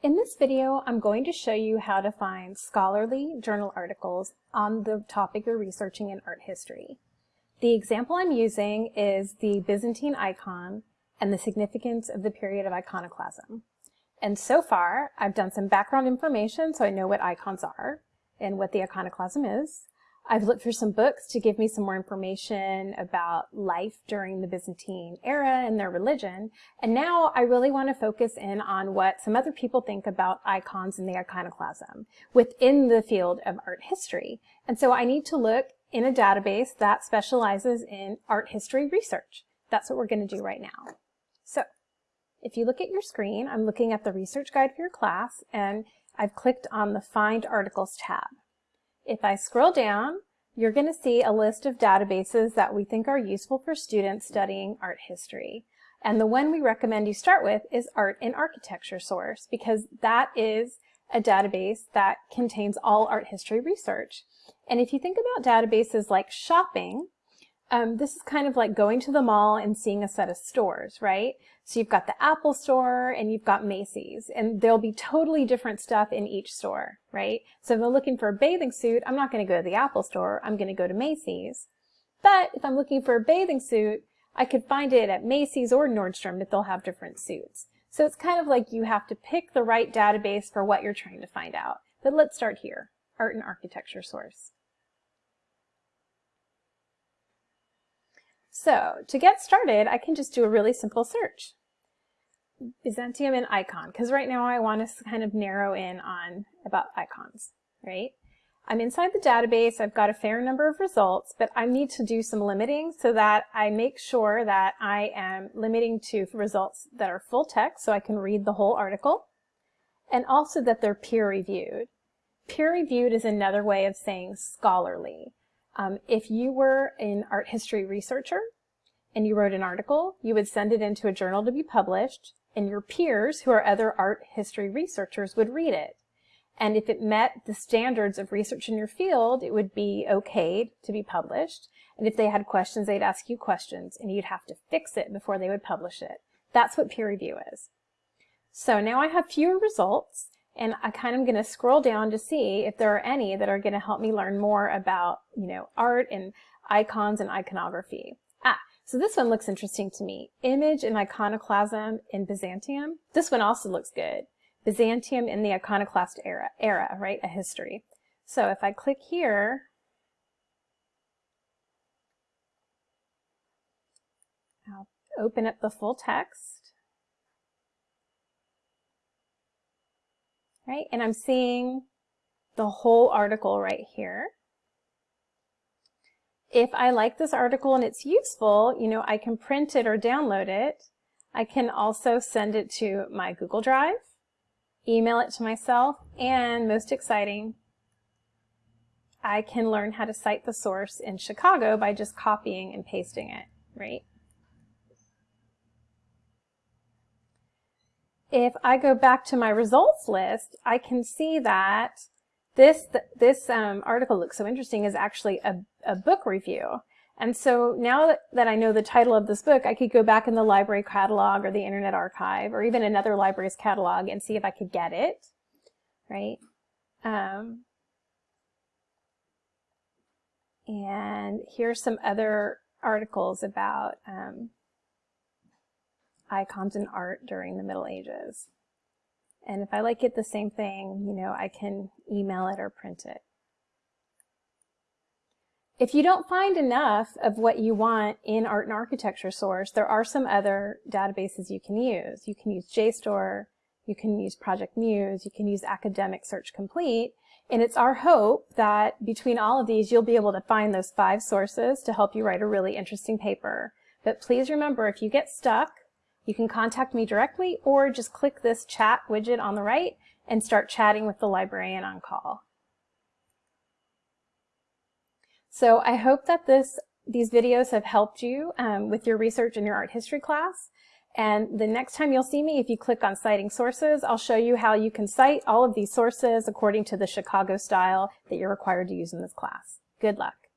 In this video, I'm going to show you how to find scholarly journal articles on the topic you're researching in art history. The example I'm using is the Byzantine icon and the significance of the period of iconoclasm. And so far, I've done some background information so I know what icons are and what the iconoclasm is. I've looked for some books to give me some more information about life during the Byzantine era and their religion. And now I really want to focus in on what some other people think about icons and the iconoclasm within the field of art history. And so I need to look in a database that specializes in art history research. That's what we're going to do right now. So if you look at your screen, I'm looking at the research guide for your class and I've clicked on the Find Articles tab. If I scroll down, you're going to see a list of databases that we think are useful for students studying art history. And the one we recommend you start with is Art and Architecture Source because that is a database that contains all art history research. And if you think about databases like shopping, um, this is kind of like going to the mall and seeing a set of stores, right? So you've got the Apple store and you've got Macy's and there'll be totally different stuff in each store, right? So if I'm looking for a bathing suit, I'm not going to go to the Apple store, I'm going to go to Macy's. But if I'm looking for a bathing suit, I could find it at Macy's or Nordstrom that they'll have different suits. So it's kind of like you have to pick the right database for what you're trying to find out. But let's start here, Art and Architecture Source. So to get started, I can just do a really simple search. Byzantium and icon, because right now I want to kind of narrow in on about icons, right? I'm inside the database, I've got a fair number of results, but I need to do some limiting so that I make sure that I am limiting to results that are full text so I can read the whole article, and also that they're peer-reviewed. Peer-reviewed is another way of saying scholarly. Um, if you were an art history researcher and you wrote an article, you would send it into a journal to be published, and your peers, who are other art history researchers, would read it. And if it met the standards of research in your field, it would be okayed to be published. And if they had questions, they'd ask you questions, and you'd have to fix it before they would publish it. That's what peer review is. So now I have fewer results, and I kind of going to scroll down to see if there are any that are going to help me learn more about, you know, art and icons and iconography. Ah, so this one looks interesting to me. Image and iconoclasm in Byzantium. This one also looks good. Byzantium in the iconoclast era, era, right? A history. So if I click here, I'll open up the full text. Right? And I'm seeing the whole article right here. If I like this article and it's useful, you know, I can print it or download it. I can also send it to my Google Drive, email it to myself, and most exciting, I can learn how to cite the source in Chicago by just copying and pasting it, right? If I go back to my results list, I can see that this, this um, article looks so interesting is actually a, a book review. And so now that, I know the title of this book, I could go back in the library catalog or the Internet Archive or even another library's catalog and see if I could get it, right? Um, and here's some other articles about um, icons and art during the Middle Ages. And if I like it the same thing, you know, I can email it or print it. If you don't find enough of what you want in Art and Architecture Source, there are some other databases you can use. You can use JSTOR, you can use Project Muse, you can use Academic Search Complete, and it's our hope that between all of these, you'll be able to find those five sources to help you write a really interesting paper. But please remember, if you get stuck, you can contact me directly or just click this chat widget on the right and start chatting with the librarian on call. So I hope that this these videos have helped you um, with your research in your art history class. And the next time you'll see me, if you click on citing sources, I'll show you how you can cite all of these sources according to the Chicago style that you're required to use in this class. Good luck.